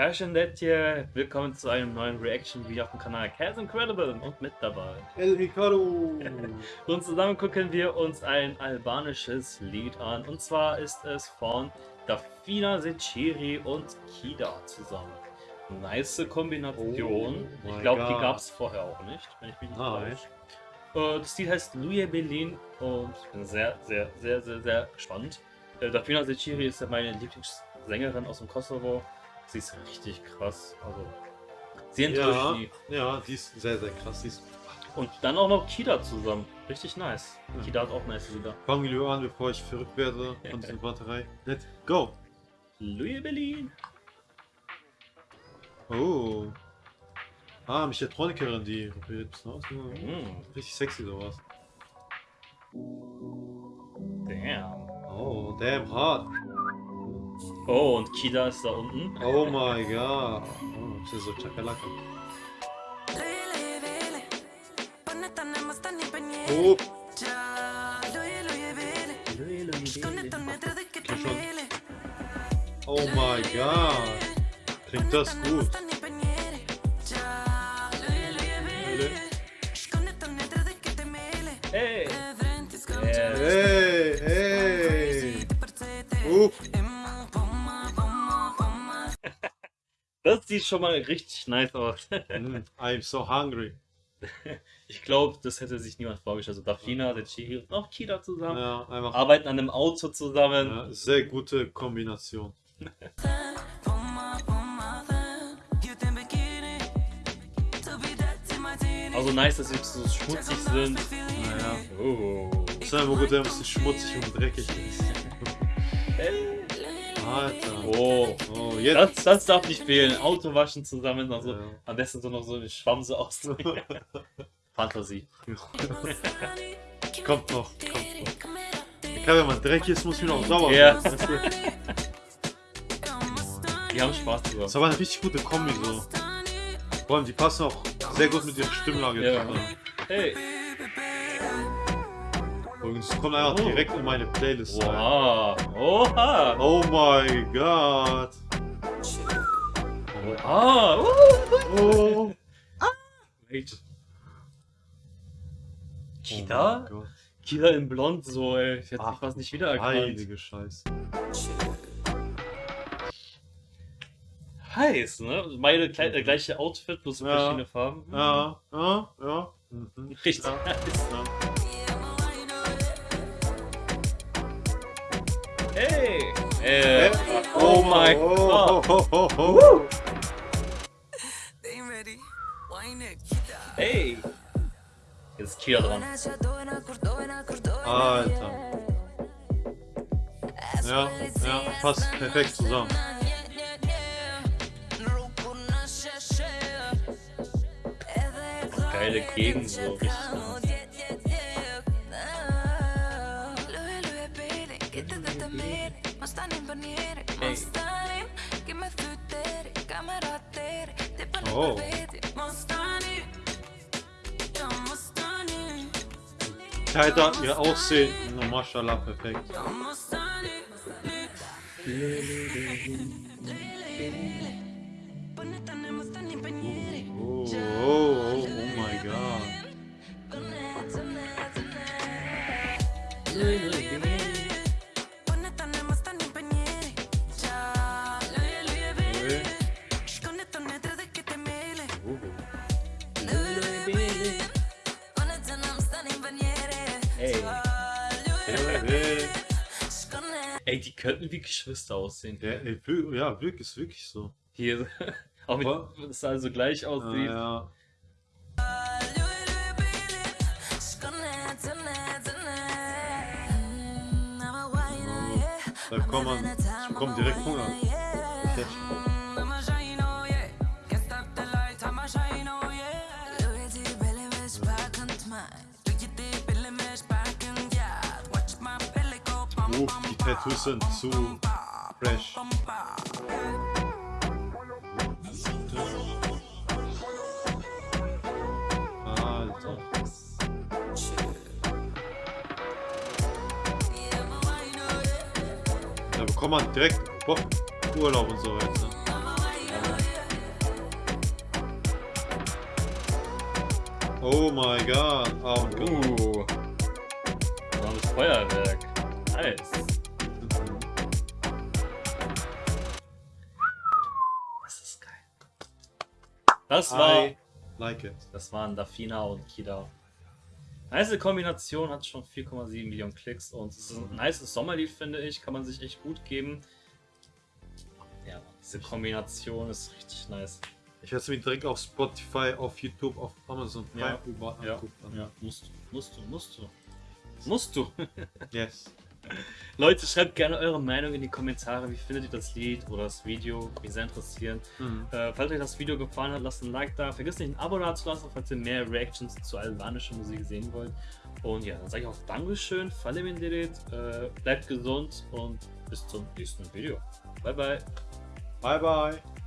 Passion That hier, willkommen zu einem neuen Reaction Video auf dem Kanal Cas Incredible und mit dabei. El Ricardo! und zusammen gucken wir uns ein albanisches Lied an und zwar ist es von Dafina Seciri und Kida zusammen. Nice Kombination. Oh ich glaube, die gab es vorher auch nicht, wenn ich mich nicht Nein. täusche. Äh, Das Lied heißt Louis Berlin und ich bin sehr, sehr, sehr, sehr, sehr gespannt. Äh, Dafina Seciri ist ja meine Lieblingssängerin aus dem Kosovo. Sie ist richtig krass. Also, sie Ja, ja, die ist sehr, sehr krass. Die ist Und dann auch noch Kida zusammen. Richtig nice. Ja. Kida hat auch nice Lieder. Fangen wir lieber an, bevor ich verrückt werde von dieser Batterei. Let's go! Louis Berlin. Oh. Ah, Mechatronikerin, die probiert bisschen aus. Mm, Richtig sexy sowas. damn. Oh, damn hard. Oh, und Kida ist da unten. Oh my god. Oh, ist so Chakalaka. Oh, oh my god. Klingt das gut. Das sieht schon mal richtig nice aus. mm, I'm so hungry. Ich glaube, das hätte sich niemand vorgestellt. Also Dafina, Secchi und auch Kida zusammen. Ja, einfach Arbeiten an einem Auto zusammen. ja, sehr gute Kombination. Also nice, dass sie so schmutzig sind. Naja. Oh. Ist einfach gut, wenn es nicht schmutzig und dreckig ist. Alter. Oh. Oh, jetzt. Das, das darf nicht fehlen. Auto waschen zusammen. Also Ja. am besten so noch so eine Schwamm so aus. Fantasie. kommt noch, kommt noch. Klar, wenn man dreckig ist, muss man auch sauber Ja. du? Die haben Spaß Das drüber. ist aber eine richtig gute Kombi so. Vor allem, die passen auch sehr gut mit ihrer Stimmlage Ja. Hey. Übrigens, es kommt einfach Oh. direkt in meine Playlist rein. Oha. Oha. Oh my god. Ah. Uh. Oh. Wait. Oh Kida? mein Gott. Kida in Blond so, ey. Ich hätte Ach, mich fast nicht wiedererkannt. Heilige Scheiße. Heiß, ne? Meine Kle äh, gleiche Outfit, bloß Ja. verschiedene Farben. Ja, ja, ja. Mhm. Richtig Ja. nice. Ja. Hey! Äh, oh mein oh, Gott! Oh, oh, oh, oh. Hey! Jetzt ist dran. Alter. Ja, ja, passt perfekt zusammen. Geile Gegend, so richtig. Oh. Alter, ihr Aussehen, no, mashallah, perfekt. Ey, die könnten wie Geschwister aussehen. Ja, ey, ja, wirklich, ist wirklich so. Hier, auch mit, es also gleich aussieht. Ja, da kommt man, ich bekomme direkt Hunger. genug, die Tattoos sind zu fresh. Da bekommt man direkt Bock, Urlaub und so weiter. Oh my god. Oh, uh. Gott. Feuerwerk. Nice. Das ist geil. Das war. I like it. Das waren Dafina und Kida. Nice Kombination, hat schon 4,7 Millionen Klicks und es ist ein nice Sommerlied, finde ich. Kann man sich echt gut geben. Ja, diese Kombination ist richtig nice. Ich werde es mir direkt auf Spotify, auf YouTube, auf Amazon Prime Ja. überall Ja, angucken. ja, musst du, musst du, musst du. Musst du. Yes. Leute, schreibt gerne eure Meinung in die Kommentare. Wie findet ihr das Lied oder das Video? Mich sehr interessieren. Mhm. Äh, falls euch das Video gefallen hat, lasst ein Like da. Vergesst nicht ein Abo da zu lassen, falls ihr mehr Reactions zu albanischer Musik sehen wollt. Und ja, dann sage ich auch Dankeschön, Falle Menderit, äh, bleibt gesund und bis zum nächsten Video. Bye bye. Bye bye.